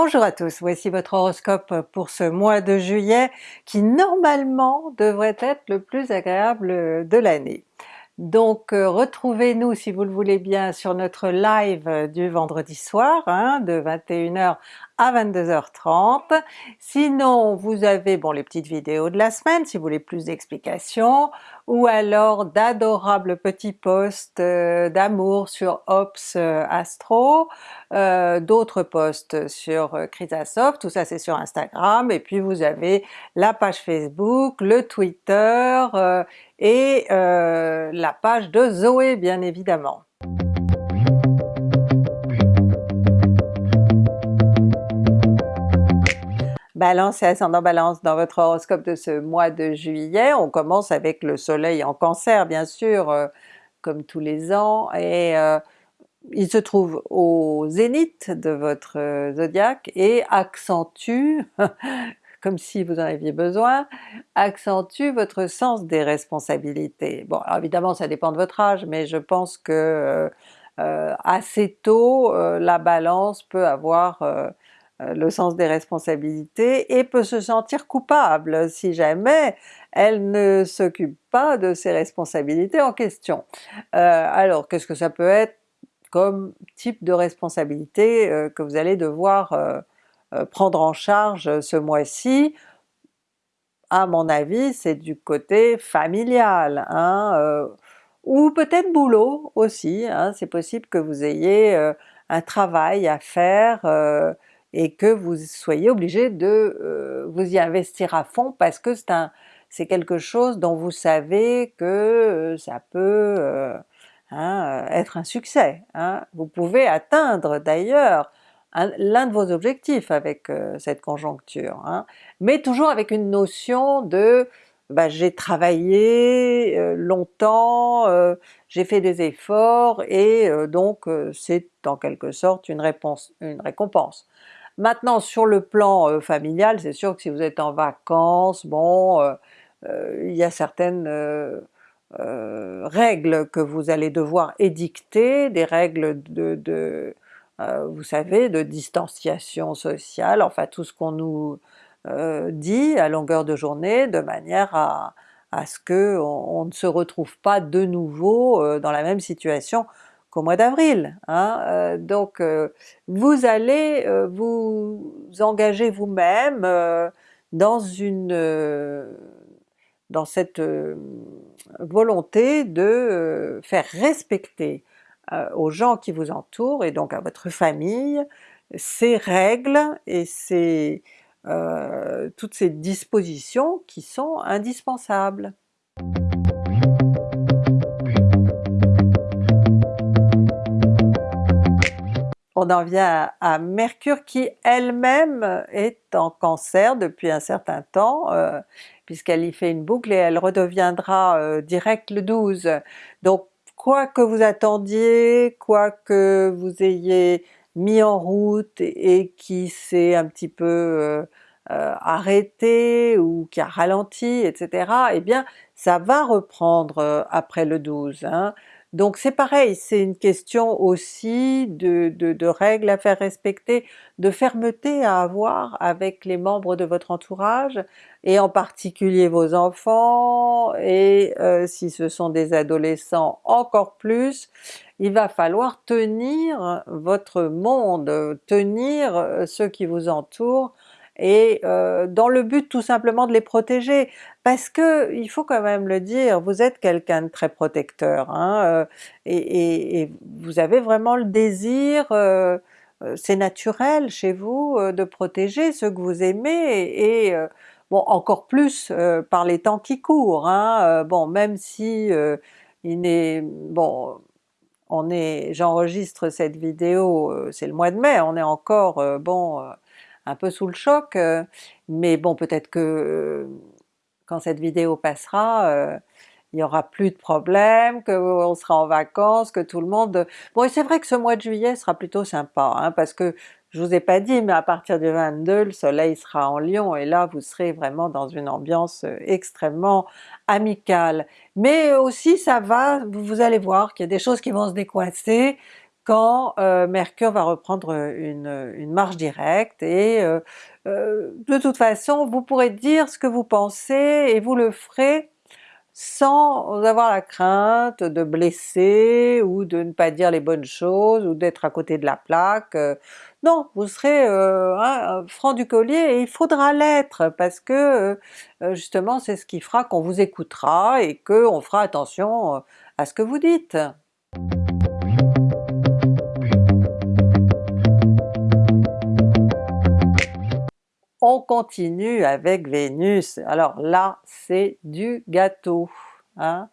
Bonjour à tous, voici votre horoscope pour ce mois de juillet qui normalement devrait être le plus agréable de l'année. Donc euh, retrouvez-nous si vous le voulez bien sur notre live du vendredi soir hein, de 21h à 22h30. Sinon vous avez bon les petites vidéos de la semaine si vous voulez plus d'explications, ou alors d'adorables petits posts euh, d'amour sur Ops euh, Astro, d'autres posts sur Chrysasoft, tout ça c'est sur Instagram, et puis vous avez la page Facebook, le Twitter et la page de Zoé bien évidemment. Balance et ascendant Balance dans votre horoscope de ce mois de juillet. On commence avec le soleil en cancer bien sûr, euh, comme tous les ans, et euh, il se trouve au zénith de votre euh, zodiaque et accentue, comme si vous en aviez besoin, accentue votre sens des responsabilités. Bon alors évidemment ça dépend de votre âge, mais je pense que assez tôt la Balance peut avoir euh, le sens des responsabilités et peut se sentir coupable si jamais elle ne s'occupe pas de ses responsabilités en question. Euh, alors qu'est-ce que ça peut être comme type de responsabilité euh, que vous allez devoir prendre en charge ce mois-ci? À mon avis c'est du côté familial, hein, ou peut-être boulot aussi, hein, c'est possible que vous ayez un travail à faire et que vous soyez obligé de euh, vous y investir à fond parce que c'est un c'est quelque chose dont vous savez que euh, ça peut euh, hein, être un succès. Hein. Vous pouvez atteindre d'ailleurs l'un de vos objectifs avec cette conjoncture, hein. mais toujours avec une notion de bah, j'ai travaillé longtemps, j'ai fait des efforts et donc c'est en quelque sorte une, réponse, une récompense. Maintenant sur le plan euh, familial, c'est sûr que si vous êtes en vacances, bon, euh, euh, il y a certaines règles que vous allez devoir édicter, des règles de, vous savez, de distanciation sociale, enfin tout ce qu'on nous dit à longueur de journée, de manière à, ce que on, ne se retrouve pas de nouveau dans la même situation qu'au mois d'avril. Hein? Euh, donc euh, vous allez euh, vous engager vous-même dans une dans cette volonté de faire respecter aux gens qui vous entourent et donc à votre famille ces règles et ces, toutes ces dispositions qui sont indispensables. on en vient à, Mercure qui elle-même est en Cancer depuis un certain temps, euh, puisqu'elle y fait une boucle et elle redeviendra euh, direct le 12. Donc quoi que vous attendiez, quoi que vous ayez mis en route et, qui s'est un petit peu euh, arrêté ou qui a ralenti, etc., eh bien ça va reprendre après le 12. Donc c'est pareil, c'est une question aussi de, règles à faire respecter, de fermeté à avoir avec les membres de votre entourage, et en particulier vos enfants, et euh, si ce sont des adolescents encore plus, il va falloir tenir votre monde, tenir euh, ceux qui vous entourent, et euh, dans le but tout simplement de les protéger, parce que il faut quand même le dire, vous êtes quelqu'un de très protecteur, hein, euh, et, vous avez vraiment le désir, euh, c'est naturel chez vous de protéger ceux que vous aimez, et, bon encore plus par les temps qui courent, hein, bon même si il est bon on est, j'enregistre cette vidéo, c'est le mois de mai, on est encore bon un peu sous le choc, euh, mais bon peut-être que euh, quand cette vidéo passera, euh, il y aura plus de problèmes, qu'on sera en vacances, que tout le monde... Bon et c'est vrai que ce mois de juillet sera plutôt sympa, hein, parce que je vous ai pas dit, mais à partir du 22, le soleil sera en Lion et là vous serez vraiment dans une ambiance extrêmement amicale. Mais aussi ça va, vous allez voir qu'il y a des choses qui vont se décoincer, quand Mercure va reprendre une, marche directe et de toute façon vous pourrez dire ce que vous pensez et vous le ferez sans avoir la crainte de blesser ou de ne pas dire les bonnes choses ou d'être à côté de la plaque. Euh, non, vous serez euh, franc du collier et il faudra l'être parce que euh, justement c'est ce qui fera qu'on vous écoutera et qu'on fera attention à ce que vous dites. On continue avec Vénus, alors là c'est du gâteau, hein?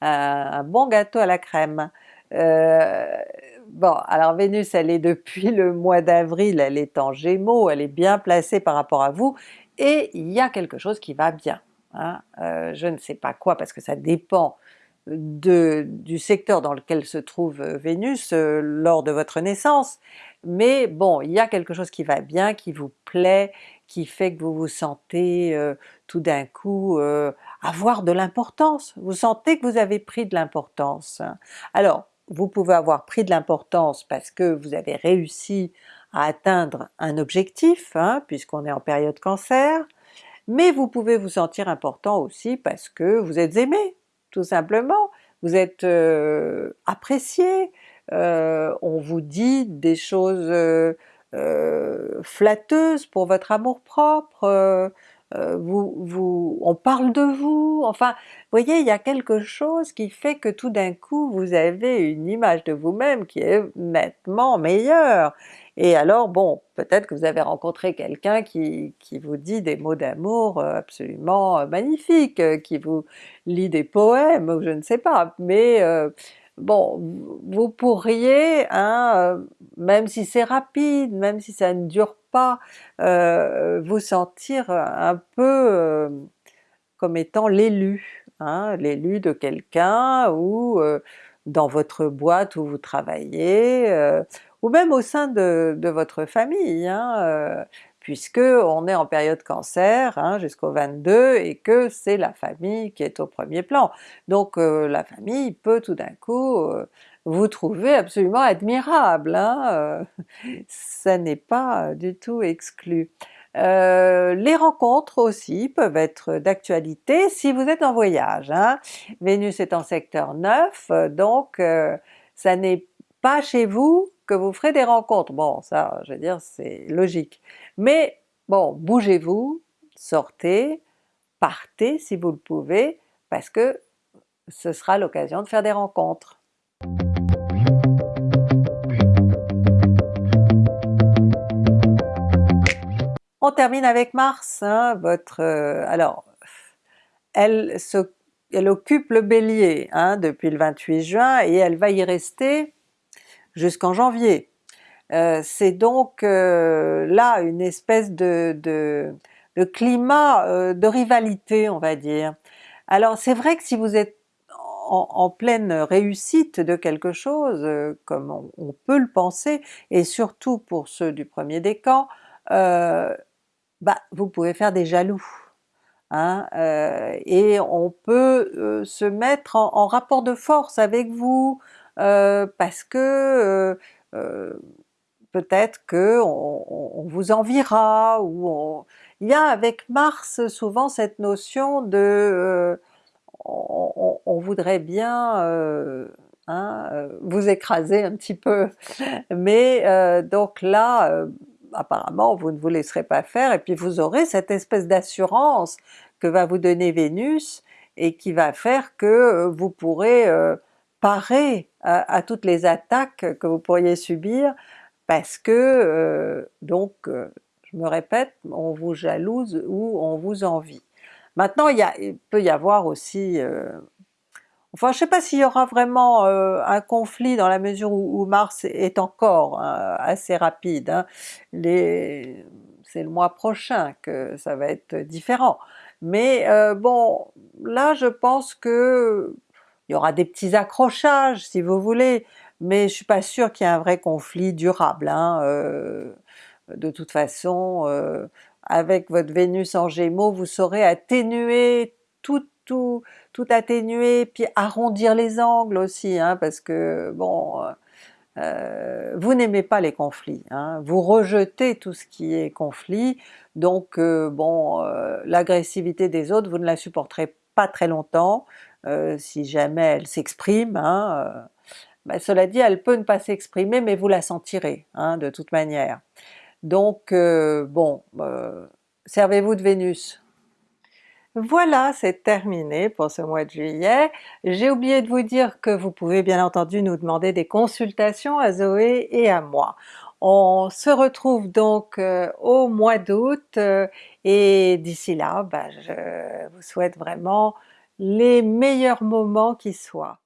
un, bon gâteau à la crème. Euh, bon, alors Vénus elle est depuis le mois d'avril, elle est en Gémeaux, elle est bien placée par rapport à vous, et il y a quelque chose qui va bien. Hein? Euh, je ne sais pas quoi parce que ça dépend de, du secteur dans lequel se trouve Vénus euh, lors de votre naissance, mais bon, il y a quelque chose qui va bien, qui vous plaît, qui fait que vous vous sentez euh, tout d'un coup euh, avoir de l'importance, vous sentez que vous avez pris de l'importance. Alors vous pouvez avoir pris de l'importance parce que vous avez réussi à atteindre un objectif, hein, puisqu'on est en période Cancer, mais vous pouvez vous sentir important aussi parce que vous êtes aimé, tout simplement, vous êtes euh, apprécié, on vous dit des choses euh, flatteuse pour votre amour-propre, euh, euh, vous, vous, on parle de vous, enfin vous voyez il y a quelque chose qui fait que tout d'un coup vous avez une image de vous-même qui est nettement meilleure. Et alors bon, peut-être que vous avez rencontré quelqu'un qui, qui, vous dit des mots d'amour absolument magnifiques, qui vous lit des poèmes ou je ne sais pas, mais bon, vous pourriez, hein, euh, même si c'est rapide, même si ça ne dure pas, euh, vous sentir un peu euh, comme étant l'élu, hein, l'élu de quelqu'un ou dans votre boîte où vous travaillez, ou même au sein de, votre famille. Hein, puisque on est en période cancer hein, jusqu'au 22 et que c'est la famille qui est au premier plan. Donc euh, la famille peut tout d'un coup euh, vous trouver absolument admirable, hein, euh, ça n'est pas du tout exclu. les rencontres aussi peuvent être d'actualité si vous êtes en voyage. Hein. Vénus est en secteur 9, donc ça n'est pas chez vous que vous ferez des rencontres. Bon ça je veux dire c'est logique. Mais bon, bougez-vous, sortez, partez si vous le pouvez, parce que ce sera l'occasion de faire des rencontres. On termine avec Mars, hein, votre... Euh, alors, elle, occupe le Bélier hein, depuis le 28 juin et elle va y rester jusqu'en janvier. Euh, c'est donc euh, là une espèce de, climat euh, de rivalité on va dire. Alors c'est vrai que si vous êtes en, pleine réussite de quelque chose, comme on, peut le penser, et surtout pour ceux du premier décan, bah, vous pouvez faire des jaloux. Hein, et on peut se mettre en, rapport de force avec vous, parce que peut-être que on, vous enviera, ou il y a avec Mars souvent cette notion de euh, on, voudrait bien euh, hein, euh, vous écraser un petit peu, mais donc là apparemment vous ne vous laisserez pas faire et puis vous aurez cette espèce d'assurance que va vous donner Vénus et qui va faire que vous pourrez parer à, toutes les attaques que vous pourriez subir parce que euh, donc euh, je me répète, on vous jalouse ou on vous envie. Maintenant il, peut y avoir aussi, euh, enfin je sais pas s'il y aura vraiment un conflit dans la mesure où, Mars est encore hein, assez rapide, hein. c'est le mois prochain que ça va être différent. Mais bon, là je pense que il y aura des petits accrochages si vous voulez, mais je suis pas sûre qu'il y ait un vrai conflit durable. Hein, euh, de toute façon, euh, avec votre Vénus en Gémeaux, vous saurez atténuer tout, tout, tout atténuer, puis arrondir les angles aussi, hein, parce que bon, euh, vous n'aimez pas les conflits, hein. vous rejetez tout ce qui est conflit, donc bon, l'agressivité des autres vous ne la supporterez pas très longtemps, si jamais elle s'exprime, hein, ben, cela dit elle peut ne pas s'exprimer mais vous la sentirez hein, de toute manière. Donc bon, servez-vous de Vénus. Voilà, c'est terminé pour ce mois de juillet. J'ai oublié de vous dire que vous pouvez bien entendu nous demander des consultations à Zoé et à moi. On se retrouve donc euh, au mois d'août euh, et d'ici là, ben, je vous souhaite vraiment les meilleurs moments qui soient.